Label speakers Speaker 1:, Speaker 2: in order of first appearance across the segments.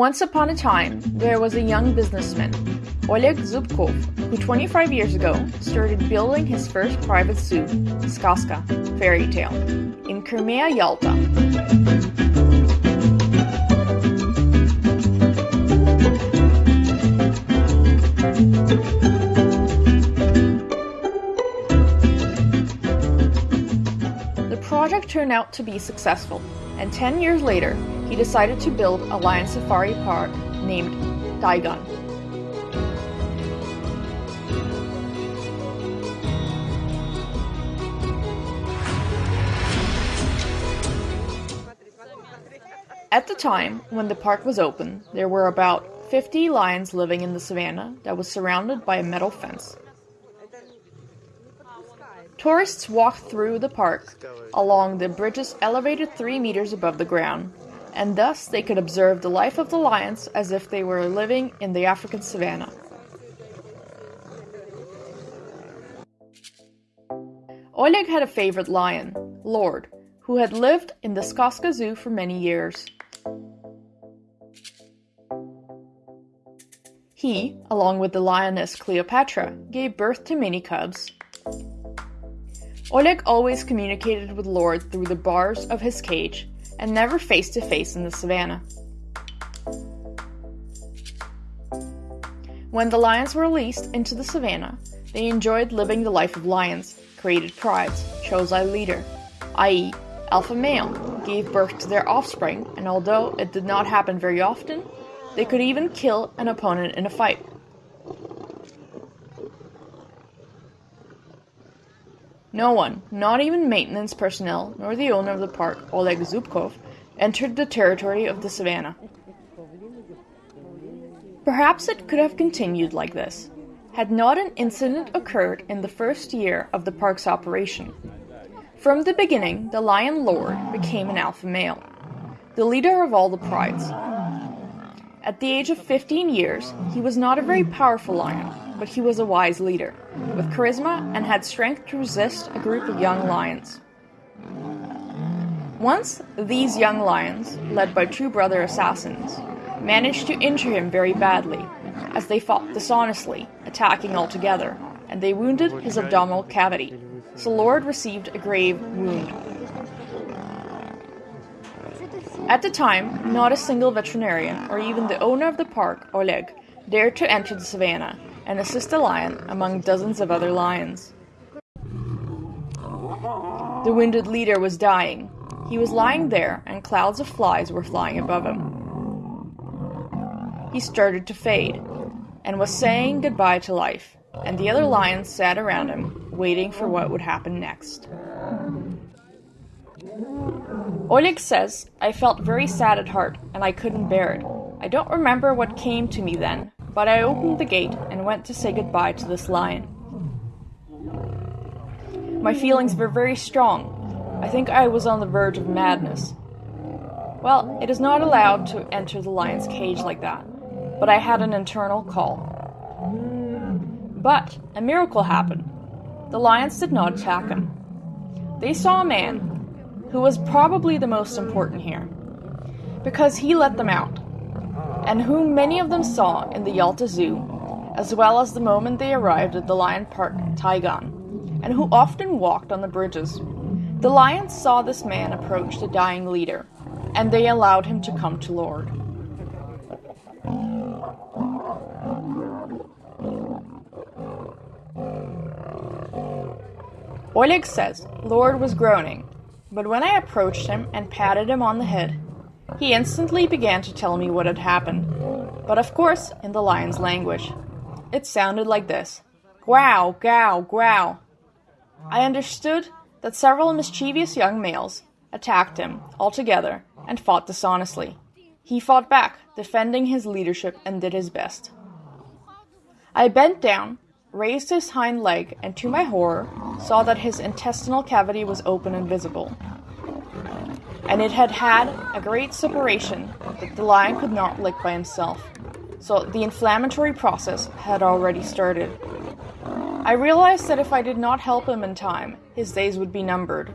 Speaker 1: Once upon a time, there was a young businessman, Oleg Zubkov, who 25 years ago started building his first private zoo, Skazka, fairy tale, in Crimea, Yalta. Project turned out to be successful, and 10 years later, he decided to build a lion safari park named Taigan. At the time when the park was open, there were about 50 lions living in the savannah that was surrounded by a metal fence. Tourists walked through the park along the bridges elevated 3 meters above the ground, and thus they could observe the life of the lions as if they were living in the African savannah. Oleg had a favorite lion, Lord, who had lived in the Skazka Zoo for many years. He, along with the lioness Cleopatra, gave birth to many cubs. Oleg always communicated with Lord through the bars of his cage and never face to face in the savannah. When the lions were released into the savannah, they enjoyed living the life of lions, created prides, chose a leader, i.e., alpha male, gave birth to their offspring, and although it did not happen very often, they could even kill an opponent in a fight. No one, not even maintenance personnel, nor the owner of the park, Oleg Zubkov, entered the territory of the savannah. Perhaps it could have continued like this, had not an incident occurred in the first year of the park's operation. From the beginning, the Lion Lord became an alpha male, the leader of all the prides. At the age of 15 years, he was not a very powerful lion, but he was a wise leader, with charisma and had strength to resist a group of young lions. Once, these young lions, led by two brother assassins, managed to injure him very badly, as they fought dishonestly, attacking all together, and they wounded his abdominal cavity so Lord received a grave wound. At the time, not a single veterinarian, or even the owner of the park, Oleg, dared to enter the savannah and assist the lion among dozens of other lions. The wounded leader was dying. He was lying there, and clouds of flies were flying above him. He started to fade, and was saying goodbye to life, and the other lions sat around him, waiting for what would happen next. Oleg says, I felt very sad at heart, and I couldn't bear it. I don't remember what came to me then, but I opened the gate and went to say goodbye to this lion. My feelings were very strong. I think I was on the verge of madness. Well, it is not allowed to enter the lion's cage like that, but I had an internal call. But a miracle happened. The lions did not attack him. They saw a man, who was probably the most important here, because he let them out, and whom many of them saw in the Yalta Zoo, as well as the moment they arrived at the lion park Taigan, and who often walked on the bridges. The lions saw this man approach the dying leader, and they allowed him to come to Lord. Oleg says Lord was groaning, but when I approached him and patted him on the head, he instantly began to tell me what had happened, but of course in the lion's language. It sounded like this Growl, growl, growl. I understood that several mischievous young males attacked him altogether and fought dishonestly. He fought back, defending his leadership, and did his best. I bent down raised his hind leg, and to my horror, saw that his intestinal cavity was open and visible. And it had had a great suppuration that the lion could not lick by himself, so the inflammatory process had already started. I realized that if I did not help him in time, his days would be numbered.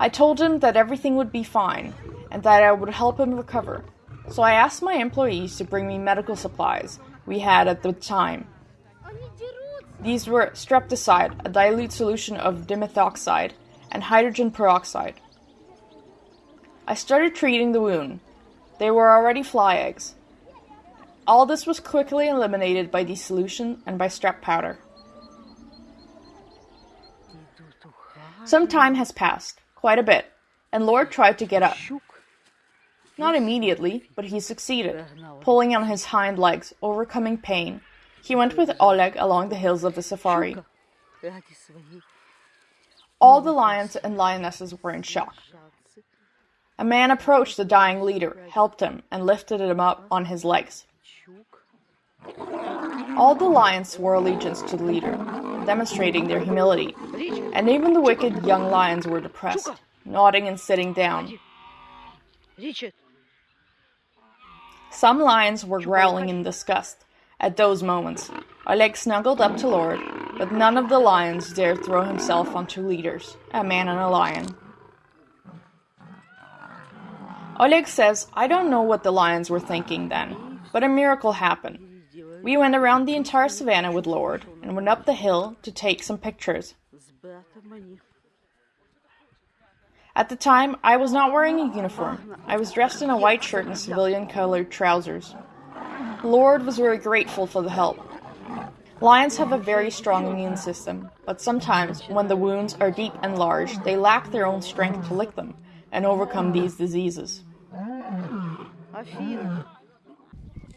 Speaker 1: I told him that everything would be fine, and that I would help him recover, so I asked my employees to bring me medical supplies we had at the time. These were streptocide, a dilute solution of dimethoxide, and hydrogen peroxide. I started treating the wound. They were already fly eggs. All this was quickly eliminated by the solution and by strep powder. Some time has passed, quite a bit, and Lord tried to get up. Not immediately, but he succeeded, pulling on his hind legs, overcoming pain. He went with Oleg along the hills of the safari. All the lions and lionesses were in shock. A man approached the dying leader, helped him, and lifted him up on his legs. All the lions swore allegiance to the leader, demonstrating their humility, and even the wicked young lions were depressed, nodding and sitting down. Some lions were growling in disgust at those moments. Oleg snuggled up to Lord, but none of the lions dared throw himself on two leaders, a man and a lion. Oleg says, I don't know what the lions were thinking then, but a miracle happened. We went around the entire savannah with Lord and went up the hill to take some pictures. At the time, I was not wearing a uniform. I was dressed in a white shirt and civilian colored trousers. Lord was very grateful for the help. Lions have a very strong immune system, but sometimes, when the wounds are deep and large, they lack their own strength to lick them and overcome these diseases.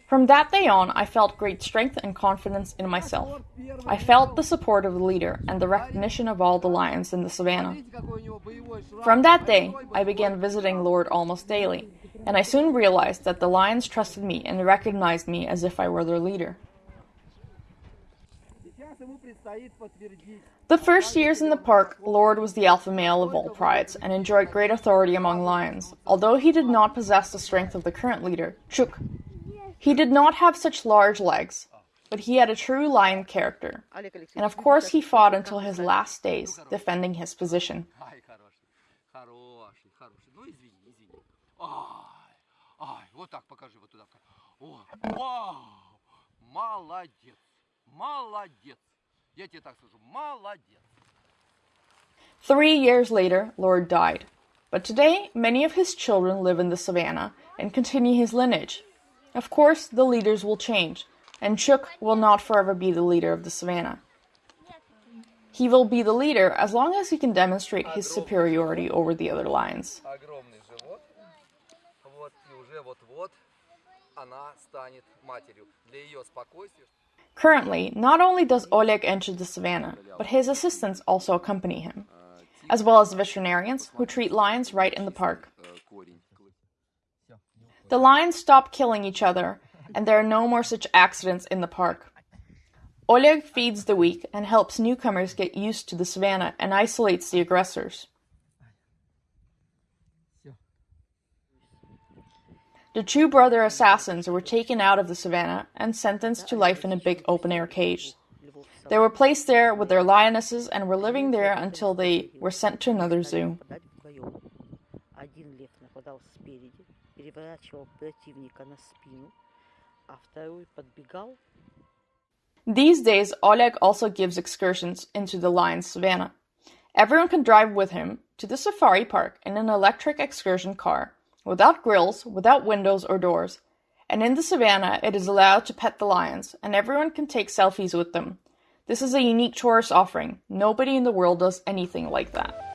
Speaker 1: From that day on, I felt great strength and confidence in myself. I felt the support of the leader and the recognition of all the lions in the savannah. From that day, I began visiting Lord almost daily, and I soon realized that the lions trusted me and recognized me as if I were their leader. The first years in the park, Lord was the alpha male of all prides and enjoyed great authority among lions, although he did not possess the strength of the current leader, Chuk. He did not have such large legs, but he had a true lion character, and of course he fought until his last days, defending his position. Three years later, Lord died, but today many of his children live in the savannah and continue his lineage. Of course, the leaders will change, and Chuk will not forever be the leader of the savannah. He will be the leader as long as he can demonstrate his superiority over the other lions. Currently, not only does Oleg enter the savannah, but his assistants also accompany him, as well as veterinarians who treat lions right in the park. The lions stop killing each other, and there are no more such accidents in the park. Oleg feeds the weak and helps newcomers get used to the savannah and isolates the aggressors. The two brother assassins were taken out of the savannah and sentenced to life in a big open-air cage. They were placed there with their lionesses and were living there until they were sent to another zoo. These days, Oleg also gives excursions into the lion savannah. Everyone can drive with him to the safari park in an electric excursion car without grills, without windows or doors. And in the savannah, it is allowed to pet the lions, and everyone can take selfies with them. This is a unique tourist offering. Nobody in the world does anything like that.